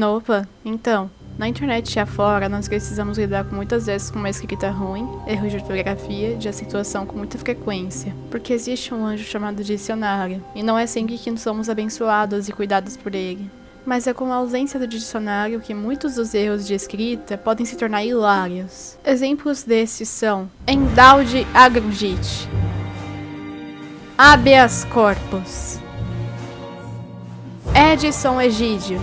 Opa, então, na internet afora, nós precisamos lidar com muitas vezes com uma escrita ruim, erros de ortografia, de acentuação com muita frequência, porque existe um anjo chamado dicionário, e não é sempre que somos abençoados e cuidados por ele. Mas é com a ausência do dicionário que muitos dos erros de escrita podem se tornar hilários. Exemplos desses são Endalde agrugite, habeas corpus, Edson Egídio,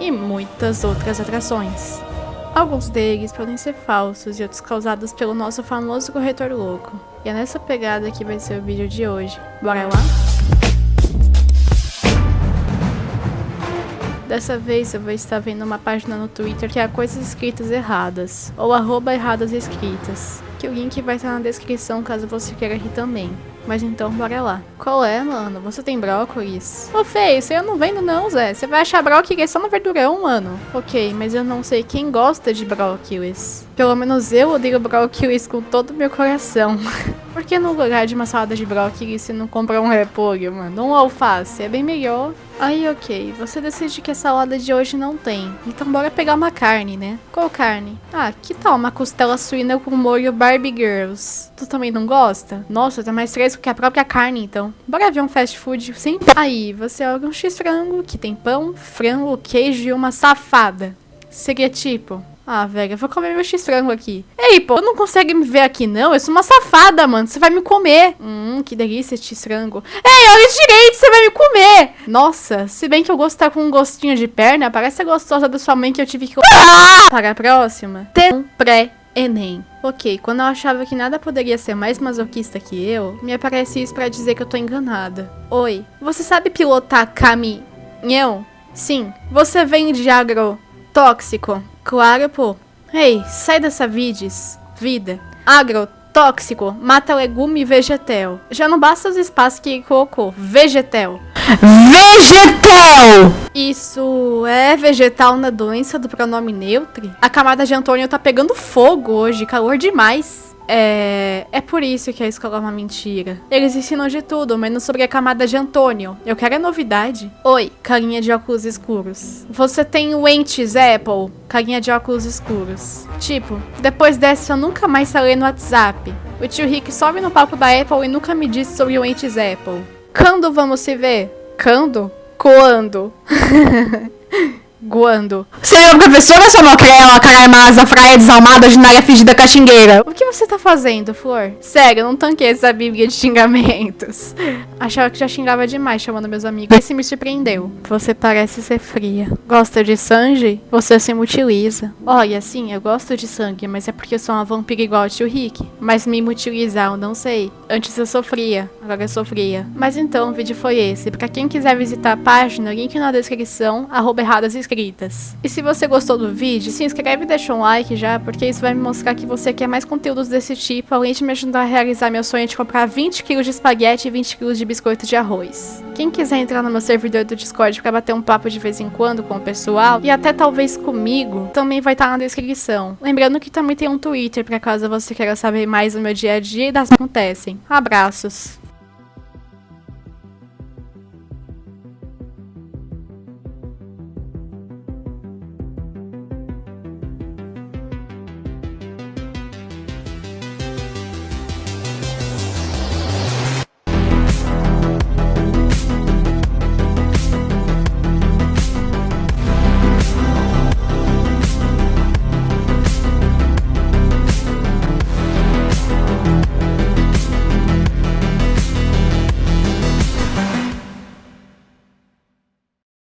e muitas outras atrações. Alguns deles podem ser falsos e outros causados pelo nosso famoso corretor louco. E é nessa pegada que vai ser o vídeo de hoje. Bora lá? Dessa vez eu vou estar vendo uma página no Twitter que é Coisas Escritas Erradas, ou arroba erradas escritas, que o link vai estar na descrição caso você queira rir também. Mas então, bora lá. Qual é, mano? Você tem brócolis? Ô, feio, isso aí eu não vendo não, Zé. Você vai achar brócolis só no verdurão, mano. Ok, mas eu não sei quem gosta de brócolis. Pelo menos eu odeio brócolis com todo o meu coração. Por que no lugar de uma salada de brócolis você não compra um repolho, mano? Um alface, é bem melhor. Aí, ok, você decide que a salada de hoje não tem. Então bora pegar uma carne, né? Qual carne? Ah, que tal uma costela suína com molho Barbie Girls? Tu também não gosta? Nossa, tá mais fresco que a própria carne, então. Bora ver um fast food sem... Aí, você olha um x-frango que tem pão, frango, queijo e uma safada. Seria tipo... Ah, velho, eu vou comer meu x-frango aqui. Ei, pô, não consegue me ver aqui, não? Eu sou uma safada, mano. Você vai me comer. Hum, que delícia x-frango. Ei, olha direito, você vai me comer. Nossa, se bem que eu gosto tá com um gostinho de perna, parece a gostosa da sua mãe que eu tive que... Ah! Para a próxima. Ter um pré-ENEM. Ok, quando eu achava que nada poderia ser mais masoquista que eu, me aparece isso pra dizer que eu tô enganada. Oi, você sabe pilotar caminhão? Sim. Você vende agrotóxico? Claro, pô. Ei, sai dessa vides. Vida. Agrotóxico. Mata legume e vegetal. Já não basta os espaços que colocou. Vegetal. Vegetal! Isso é vegetal na doença do pronome neutro? A camada de Antônio tá pegando fogo hoje. Calor demais. É... é por isso que a escola é uma mentira. Eles ensinam de tudo, menos sobre a camada de Antônio. Eu quero a novidade. Oi, carinha de óculos escuros. Você tem o Entes Apple? Carinha de óculos escuros. Tipo, depois dessa eu nunca mais falei no WhatsApp. O tio Rick sobe no palco da Apple e nunca me disse sobre o Entes Apple. Quando vamos se ver? Quando? Quando? Guando. Senhor professora, sua magrela, caraimaza, fraia desalmada, ordinária fingida caxingueira. O que você tá fazendo, Flor? Sério, eu não tanquei essa bíblia de xingamentos. Achava que já xingava demais chamando meus amigos. Esse me surpreendeu. Você parece ser fria. Gosta de sangue? Você se mutiliza. Olha, sim, eu gosto de sangue, mas é porque eu sou uma vampira igual ao tio Rick. Mas me mutilizar, eu não sei. Antes eu sofria, agora eu sofria. Mas então, o vídeo foi esse. Pra quem quiser visitar a página, link na descrição, arroba erradas inscritas. E se você gostou do vídeo, se inscreve e deixa um like já, porque isso vai me mostrar que você quer mais conteúdos desse tipo, além de me ajudar a realizar meu sonho de comprar 20 kg de espaguete e 20 kg de biscoito de arroz. Quem quiser entrar no meu servidor do Discord para bater um papo de vez em quando com o pessoal, e até talvez comigo, também vai estar tá na descrição. Lembrando que também tem um Twitter, para caso você queira saber mais do meu dia a dia e das que acontecem. Abraços!